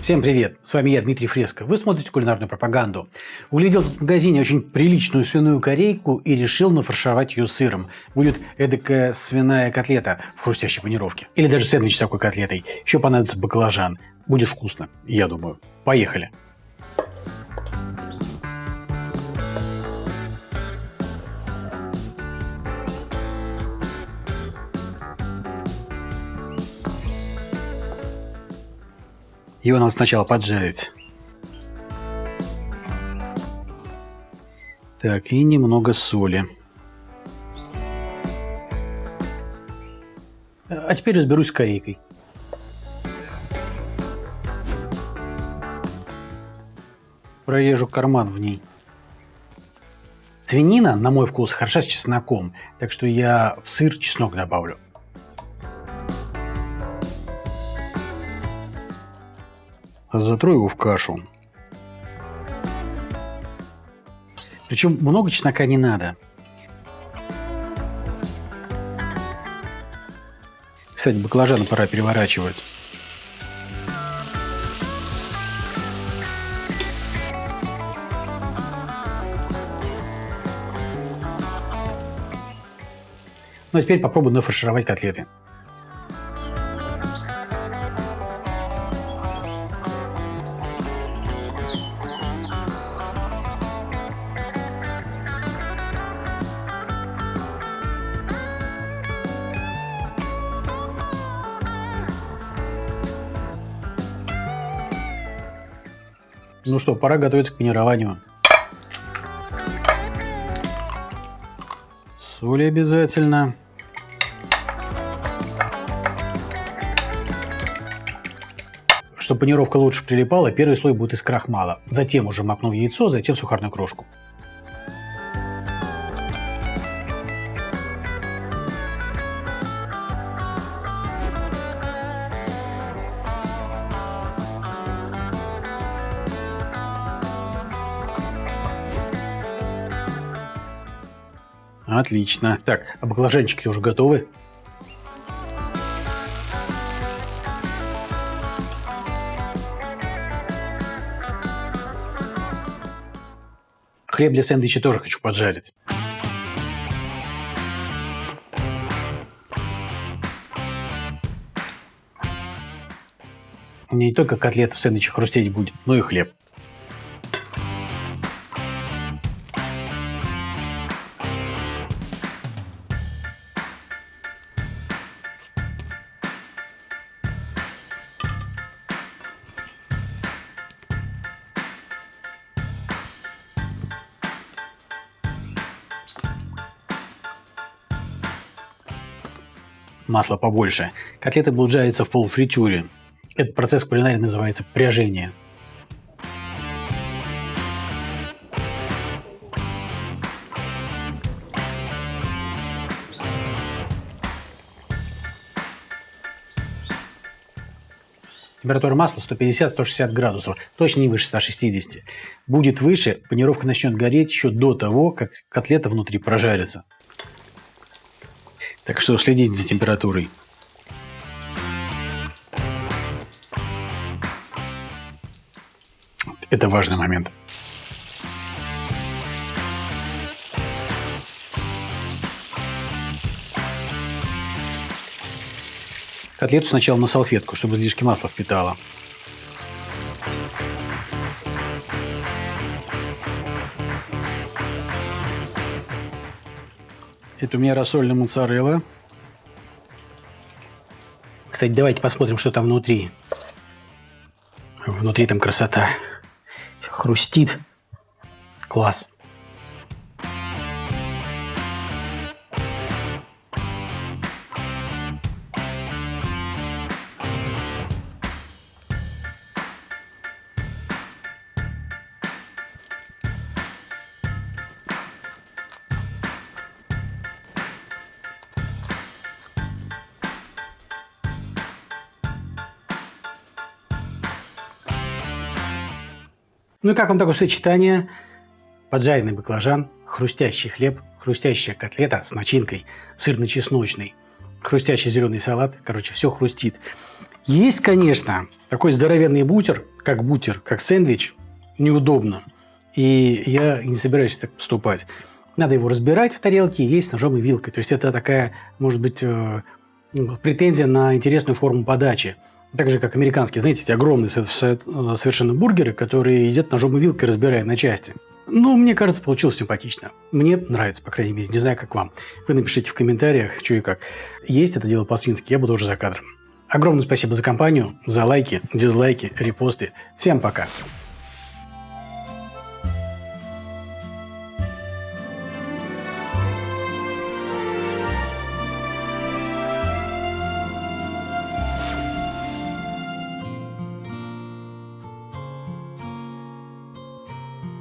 Всем привет! С вами я, Дмитрий Фреско. Вы смотрите кулинарную пропаганду. Углядел в магазине очень приличную свиную корейку и решил нафаршировать ее сыром. Будет эдакая свиная котлета в хрустящей панировке. Или даже сэндвич с такой котлетой. Еще понадобится баклажан. Будет вкусно, я думаю. Поехали! Его надо сначала поджарить. Так, и немного соли. А теперь разберусь с корейкой. Прорежу карман в ней. Свинина, на мой вкус, хороша с чесноком, так что я в сыр чеснок добавлю. Затру его в кашу. Причем много чеснока не надо. Кстати, баклажаны пора переворачивать. Ну а теперь попробую нафаршировать котлеты. Ну что, пора готовиться к панированию. Соли обязательно. Чтобы панировка лучше прилипала, первый слой будет из крахмала. Затем уже макну яйцо, затем сухарную крошку. Отлично. Так, а баклажанчики уже готовы? Хлеб для сэндвича тоже хочу поджарить. У не только котлета в сэндвиче хрустеть будет, но и хлеб. Масла побольше. Котлеты жариться в полуфритюре. Этот процесс кулинарии называется пряжение. Температура масла 150-160 градусов, точно не выше 160. Будет выше, панировка начнет гореть еще до того, как котлета внутри прожарится. Так что следите за температурой. Это важный момент. Котлету сначала на салфетку, чтобы излишки масла впитало. Это у меня рассольная моцарелла. Кстати, давайте посмотрим, что там внутри. Внутри там красота. Хрустит. Класс. Ну и как вам такое сочетание? Поджаренный баклажан, хрустящий хлеб, хрустящая котлета с начинкой, сырно-чесночный, хрустящий зеленый салат. Короче, все хрустит. Есть, конечно, такой здоровенный бутер, как бутер, как сэндвич, неудобно. И я не собираюсь так поступать. Надо его разбирать в тарелке есть ножом и вилкой. То есть это такая, может быть, э, ну, претензия на интересную форму подачи. Так же, как американские, знаете, эти огромные совершенно бургеры, которые едят ножом и вилкой, разбирая на части. Ну, мне кажется, получилось симпатично. Мне нравится, по крайней мере. Не знаю, как вам. Вы напишите в комментариях, что и как. Есть это дело по-свински, я буду уже за кадром. Огромное спасибо за компанию, за лайки, дизлайки, репосты. Всем пока.